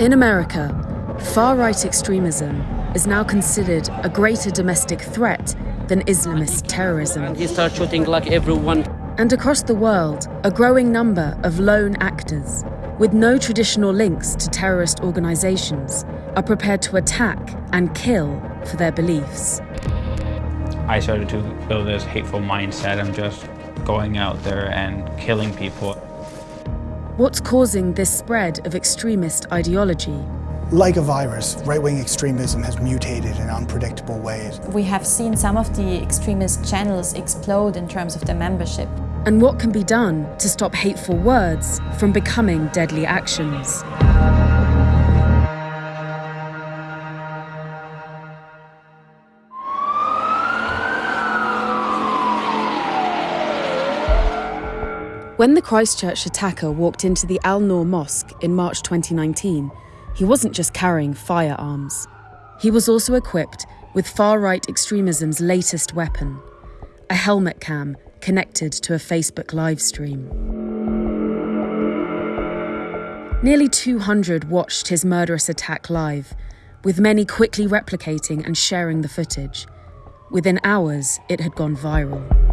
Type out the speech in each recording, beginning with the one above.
In America, far right extremism is now considered a greater domestic threat than Islamist terrorism. And He started shooting like everyone. And across the world, a growing number of lone actors with no traditional links to terrorist organizations are prepared to attack and kill for their beliefs. I started to build this hateful mindset. I'm just going out there and killing people. What's causing this spread of extremist ideology? Like a virus, right-wing extremism has mutated in unpredictable ways. We have seen some of the extremist channels explode in terms of their membership. And what can be done to stop hateful words from becoming deadly actions? When the Christchurch attacker walked into the Al Noor Mosque in March 2019, he wasn't just carrying firearms. He was also equipped with far right extremism's latest weapon a helmet cam connected to a Facebook live stream. Nearly 200 watched his murderous attack live, with many quickly replicating and sharing the footage. Within hours, it had gone viral.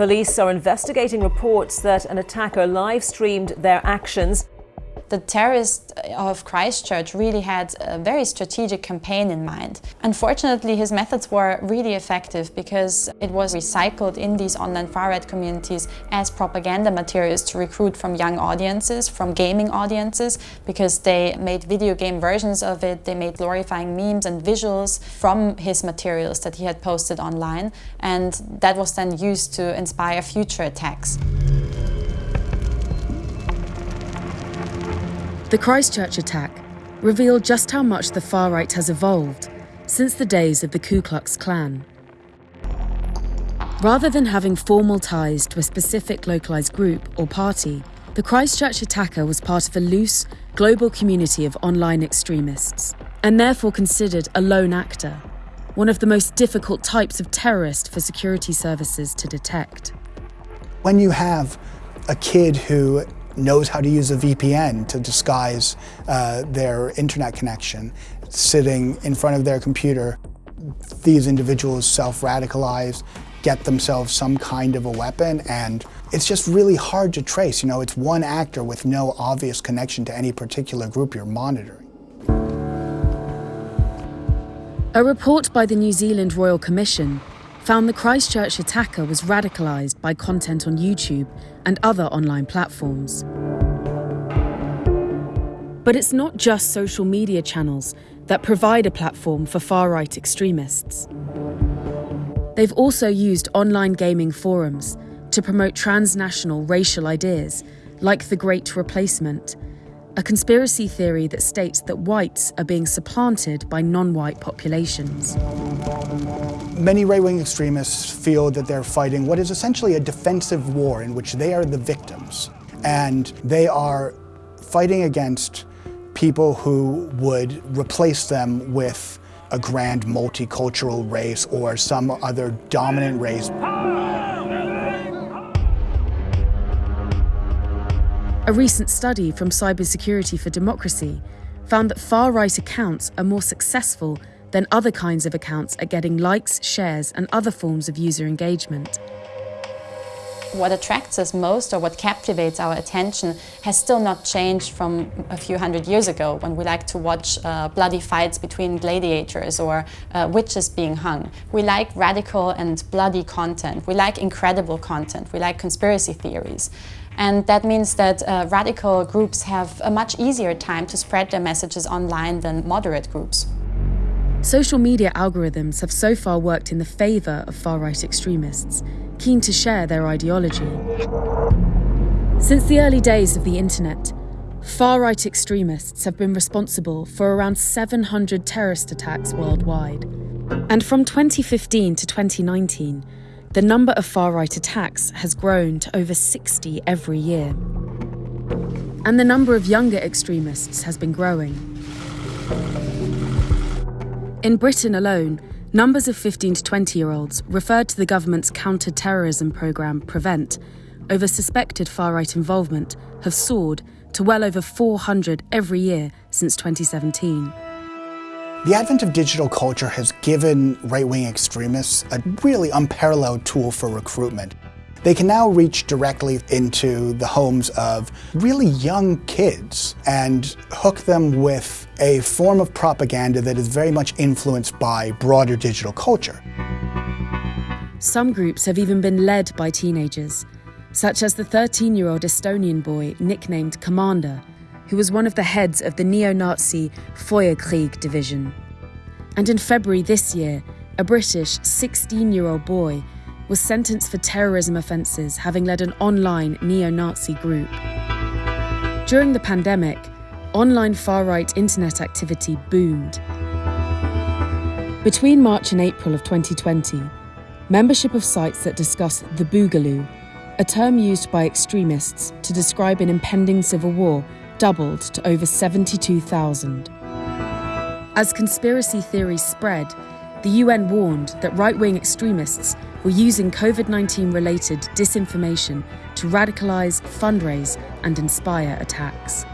Police are investigating reports that an attacker live streamed their actions the terrorist uh, of Christchurch really had a very strategic campaign in mind. Unfortunately, his methods were really effective because it was recycled in these online far-right communities as propaganda materials to recruit from young audiences, from gaming audiences, because they made video game versions of it, they made glorifying memes and visuals from his materials that he had posted online, and that was then used to inspire future attacks. The Christchurch attack revealed just how much the far right has evolved since the days of the Ku Klux Klan. Rather than having formal ties to a specific localised group or party, the Christchurch attacker was part of a loose, global community of online extremists, and therefore considered a lone actor, one of the most difficult types of terrorist for security services to detect. When you have a kid who knows how to use a VPN to disguise uh, their internet connection, sitting in front of their computer. These individuals self-radicalize, get themselves some kind of a weapon, and it's just really hard to trace. You know, it's one actor with no obvious connection to any particular group you're monitoring. A report by the New Zealand Royal Commission found the Christchurch attacker was radicalised by content on YouTube and other online platforms. But it's not just social media channels that provide a platform for far right extremists. They've also used online gaming forums to promote transnational racial ideas like the Great Replacement, a conspiracy theory that states that whites are being supplanted by non white populations. Many right-wing extremists feel that they're fighting what is essentially a defensive war in which they are the victims. And they are fighting against people who would replace them with a grand multicultural race or some other dominant race. A recent study from Cybersecurity for Democracy found that far-right accounts are more successful than other kinds of accounts at getting likes, shares, and other forms of user engagement. What attracts us most or what captivates our attention has still not changed from a few hundred years ago when we like to watch uh, bloody fights between gladiators or uh, witches being hung. We like radical and bloody content. We like incredible content. We like conspiracy theories. And that means that uh, radical groups have a much easier time to spread their messages online than moderate groups. Social media algorithms have so far worked in the favour of far right extremists, keen to share their ideology. Since the early days of the internet, far right extremists have been responsible for around 700 terrorist attacks worldwide. And from 2015 to 2019, the number of far right attacks has grown to over 60 every year. And the number of younger extremists has been growing. In Britain alone, numbers of 15 to 20 year olds referred to the government's counter terrorism programme Prevent over suspected far right involvement have soared to well over 400 every year since 2017. The advent of digital culture has given right-wing extremists a really unparalleled tool for recruitment. They can now reach directly into the homes of really young kids and hook them with a form of propaganda that is very much influenced by broader digital culture. Some groups have even been led by teenagers, such as the 13 year old Estonian boy nicknamed Commander, who was one of the heads of the neo Nazi Feuerkrieg division. And in February this year, a British 16 year old boy was sentenced for terrorism offences, having led an online neo Nazi group. During the pandemic, online far right internet activity boomed. Between March and April of 2020, membership of sites that discuss the Boogaloo, a term used by extremists to describe an impending civil war, doubled to over 72,000. As conspiracy theories spread, the UN warned that right wing extremists were using COVID 19 related disinformation to radicalise, fundraise, and inspire attacks.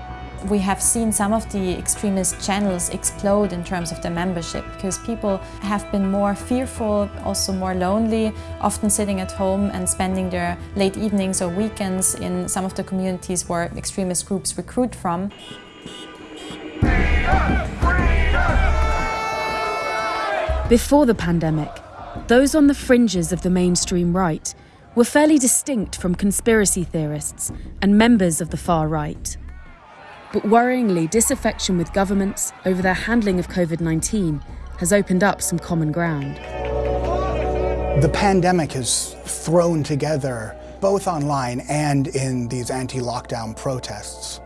We have seen some of the extremist channels explode in terms of their membership because people have been more fearful, also more lonely, often sitting at home and spending their late evenings or weekends in some of the communities where extremist groups recruit from. Before the pandemic, those on the fringes of the mainstream right were fairly distinct from conspiracy theorists and members of the far right. But worryingly, disaffection with governments over their handling of COVID 19 has opened up some common ground. The pandemic has thrown together, both online and in these anti lockdown protests,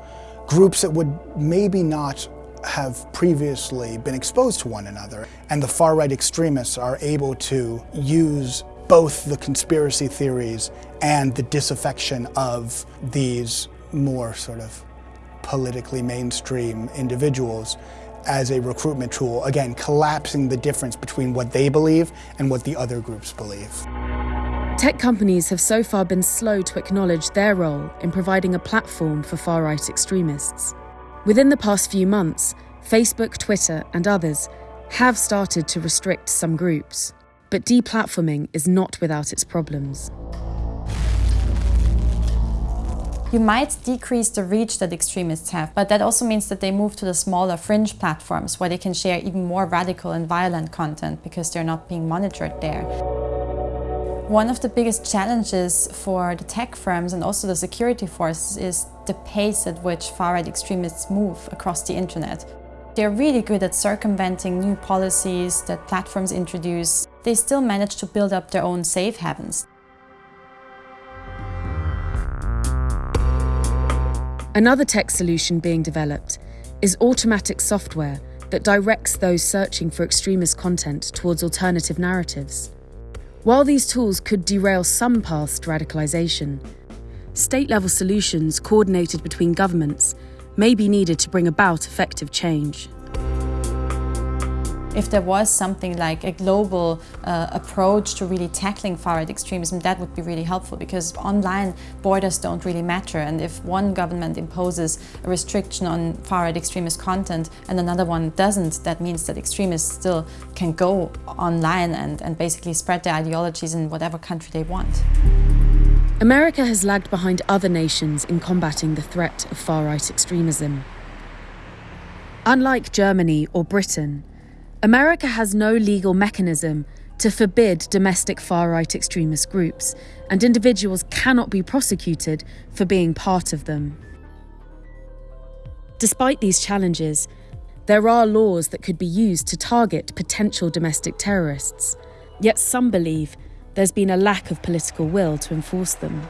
groups that would maybe not have previously been exposed to one another. And the far right extremists are able to use both the conspiracy theories and the disaffection of these more sort of politically mainstream individuals as a recruitment tool, again, collapsing the difference between what they believe and what the other groups believe. Tech companies have so far been slow to acknowledge their role in providing a platform for far right extremists. Within the past few months, Facebook, Twitter, and others have started to restrict some groups, but deplatforming is not without its problems. You might decrease the reach that extremists have, but that also means that they move to the smaller fringe platforms where they can share even more radical and violent content because they're not being monitored there. One of the biggest challenges for the tech firms and also the security forces is the pace at which far-right extremists move across the internet. They're really good at circumventing new policies that platforms introduce. They still manage to build up their own safe havens. Another tech solution being developed is automatic software that directs those searching for extremist content towards alternative narratives. While these tools could derail some paths to radicalisation, state level solutions coordinated between governments may be needed to bring about effective change. If there was something like a global uh, approach to really tackling far-right extremism, that would be really helpful because online borders don't really matter. And if one government imposes a restriction on far-right extremist content and another one doesn't, that means that extremists still can go online and, and basically spread their ideologies in whatever country they want. America has lagged behind other nations in combating the threat of far right extremism. Unlike Germany or Britain, America has no legal mechanism to forbid domestic far right extremist groups, and individuals cannot be prosecuted for being part of them. Despite these challenges, there are laws that could be used to target potential domestic terrorists, yet some believe there's been a lack of political will to enforce them.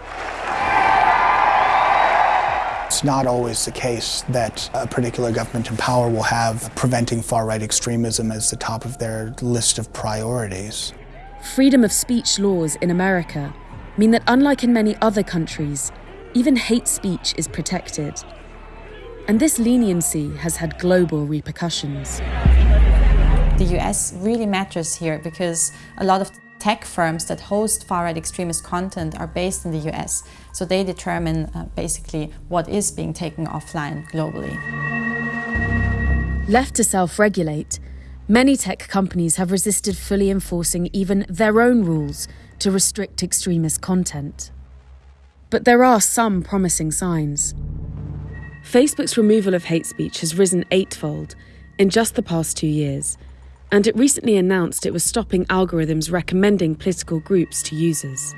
It's not always the case that a particular government in power will have preventing far right extremism as the top of their list of priorities. Freedom of speech laws in America mean that, unlike in many other countries, even hate speech is protected. And this leniency has had global repercussions. The US really matters here because a lot of tech firms that host far-right extremist content are based in the US, so they determine uh, basically what is being taken offline globally. Left to self-regulate, many tech companies have resisted fully enforcing even their own rules to restrict extremist content. But there are some promising signs. Facebook's removal of hate speech has risen eightfold in just the past two years, and it recently announced it was stopping algorithms recommending political groups to users.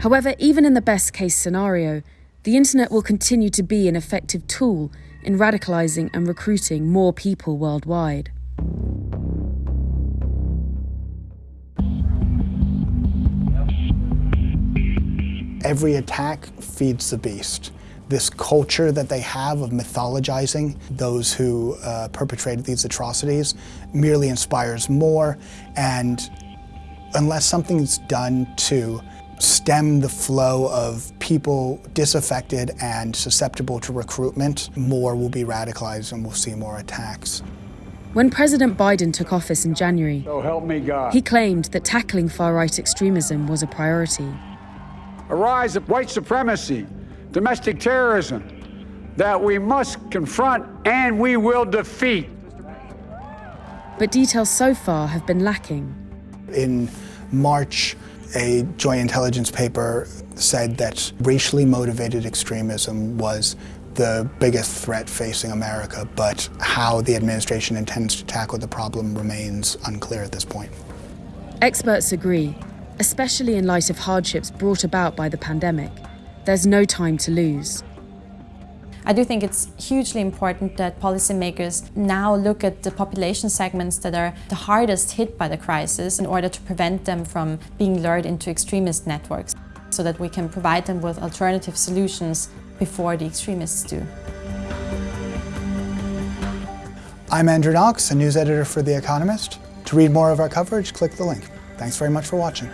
However, even in the best case scenario, the internet will continue to be an effective tool in radicalising and recruiting more people worldwide. Every attack feeds the beast. This culture that they have of mythologizing those who uh, perpetrated these atrocities merely inspires more, and unless something's done to stem the flow of people disaffected and susceptible to recruitment, more will be radicalized and we'll see more attacks. When President Biden took office in January, So help me God. he claimed that tackling far right extremism was a priority. a rise of white supremacy, domestic terrorism that we must confront and we will defeat. But details so far have been lacking. In March, a joint intelligence paper said that racially motivated extremism was the biggest threat facing America, but how the administration intends to tackle the problem remains unclear at this point. Experts agree, especially in light of hardships brought about by the pandemic. There's no time to lose. I do think it's hugely important that policymakers now look at the population segments that are the hardest hit by the crisis in order to prevent them from being lured into extremist networks so that we can provide them with alternative solutions before the extremists do. I'm Andrew Knox, a news editor for The Economist. To read more of our coverage, click the link. Thanks very much for watching.